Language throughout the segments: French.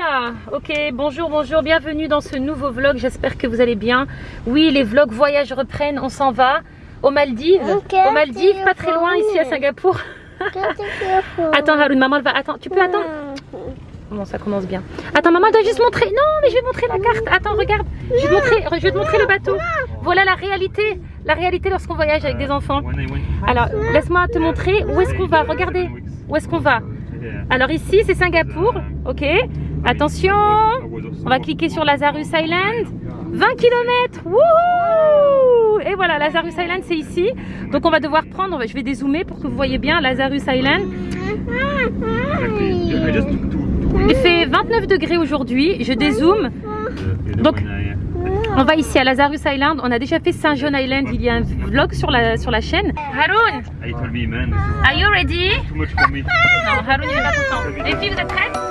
Oula, ok, bonjour, bonjour, bienvenue dans ce nouveau vlog, j'espère que vous allez bien. Oui, les vlogs voyage reprennent, on s'en va aux Maldives. Ok, aux Maldives, pas très loin, ici à Singapour. Attends, Haroun, maman elle va. Attends, tu peux attendre Bon, ça commence bien. Attends, maman elle doit juste montrer. Non, mais je vais te montrer la carte. Attends, regarde. Je vais te montrer, je vais te montrer le bateau. Voilà la réalité. La réalité lorsqu'on voyage avec des enfants. Alors, laisse-moi te montrer où est-ce qu'on va. Regardez, où est-ce qu'on va. Alors ici, c'est Singapour. Ok. Attention. On va cliquer sur Lazarus Island. 20 km. Wouhou Et voilà, Lazarus Island, c'est ici. Donc on va devoir prendre, je vais dézoomer pour que vous voyez bien Lazarus Island. Il fait 29 degrés aujourd'hui. Je dézoome. Donc, On va ici à Lazarus Island. On a déjà fait Saint John Island. Il y a un vlog sur la, sur la chaîne. Haroun, I told me, man, are you ready? Too much for me. Non, Haroun, il est pas content. Les filles, vous êtes prêtes?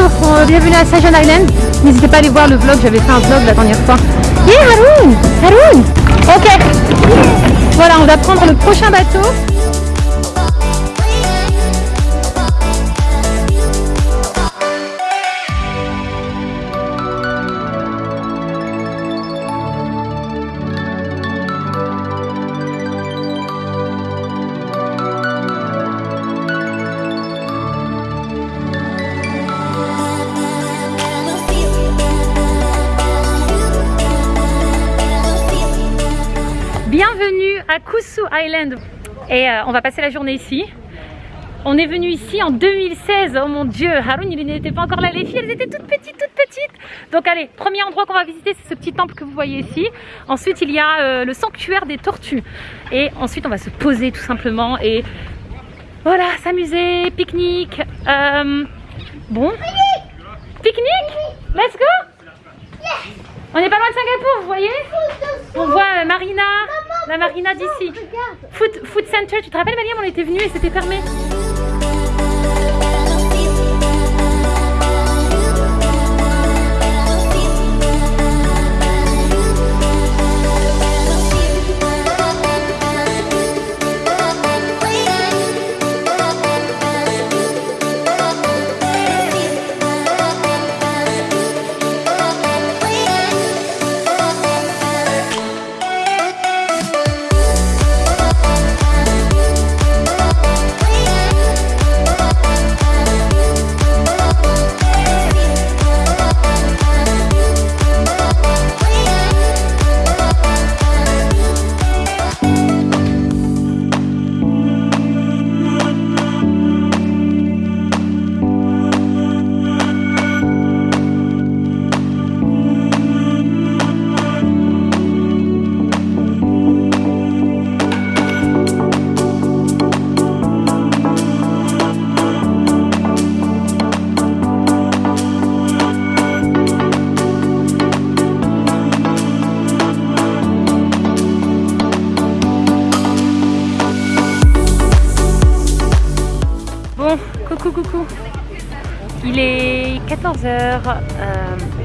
Euh, Bienvenue à John Island. N'hésitez pas à aller voir le vlog. J'avais fait un vlog la dernière fois. Yeah, Haroun Haroun Ok. Voilà, on va prendre le prochain bateau. Island. Et euh, on va passer la journée ici. On est venu ici en 2016. Oh mon dieu, Haroun, il n'était pas encore là. Les filles, elles étaient toutes petites, toutes petites. Donc allez, premier endroit qu'on va visiter, c'est ce petit temple que vous voyez ici. Ensuite, il y a euh, le sanctuaire des tortues. Et ensuite, on va se poser tout simplement et voilà, s'amuser, pique-nique. Euh, bon, pique-nique? Let's go? On n'est pas loin de Singapour, vous voyez? On voit Marina, la Marina d'ici. Food, food Center, tu te rappelles Mariam, on était venu et c'était fermé. 14h. Euh,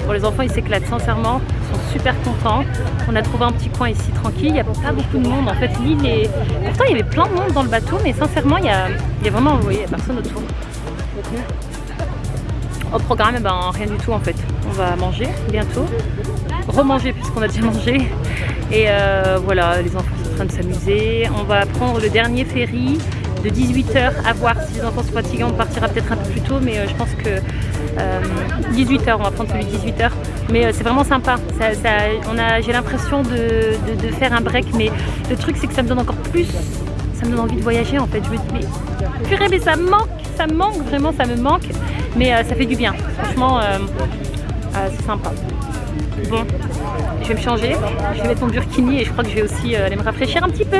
bon, les enfants, ils s'éclatent sincèrement, ils sont super contents. On a trouvé un petit coin ici tranquille, il n'y a pas beaucoup de monde. En fait, l'île est... Pourtant, il y avait plein de monde dans le bateau, mais sincèrement, il y a, il y a vraiment oui, il a personne autour. Au programme, eh ben, rien du tout en fait. On va manger bientôt, remanger puisqu'on a déjà mangé. Et euh, voilà, les enfants sont en train de s'amuser. On va prendre le dernier ferry de 18h à voir si les enfants sont fatigués, On partira peut-être un peu plus tôt, mais euh, je pense que 18h on va prendre celui de 18h mais c'est vraiment sympa. J'ai l'impression de, faire un break mais le truc c'est que ça me donne encore plus ça me donne envie de voyager en fait. Je me dis mais purée mais ça me manque ça me manque vraiment ça me manque. Mais ça fait du bien. Franchement c'est sympa. Bon je vais me changer, je vais mettre mon burkini et je crois que je vais aussi euh, aller me rafraîchir un petit peu.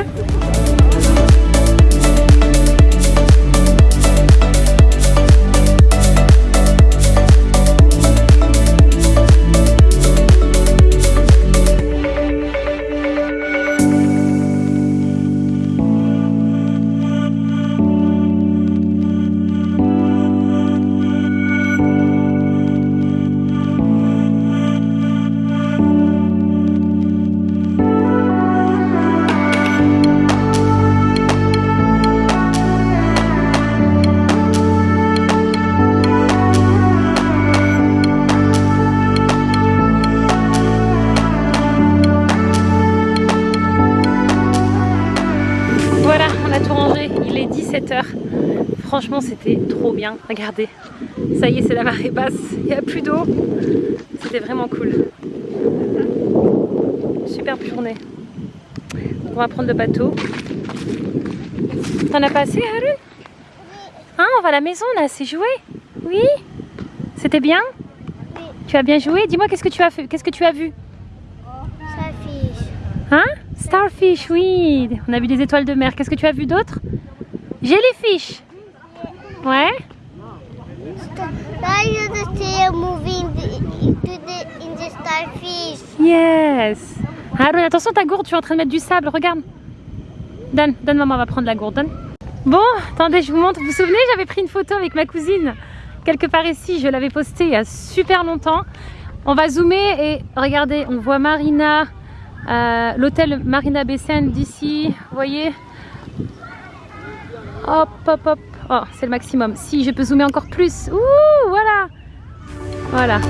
Franchement, c'était trop bien. Regardez, ça y est, c'est la marée basse. Il n'y a plus d'eau. C'était vraiment cool. Superbe journée. On va prendre le bateau. T'en as pas assez, Harun Hein, on va à la maison, on a assez joué Oui? C'était bien? Tu as bien joué? Dis-moi, qu'est-ce que tu as fait? Qu'est-ce que tu as vu? Starfish. Hein? Starfish, oui. On a vu des étoiles de mer. Qu'est-ce que tu as vu d'autre? Jellyfish. Ouais. Now you see the, in the starfish. Yes. Aaron, attention ta gourde, tu es en train de mettre du sable, regarde. Donne, donne maman, va prendre la gourde, donne. Bon, attendez, je vous montre. Vous vous souvenez, j'avais pris une photo avec ma cousine quelque part ici. Je l'avais postée il y a super longtemps. On va zoomer et regardez, on voit Marina, euh, l'hôtel Marina Bessène d'ici. Vous voyez Hop, hop, hop. Oh, c'est le maximum. Si, je peux zoomer encore plus. Ouh, voilà. Voilà.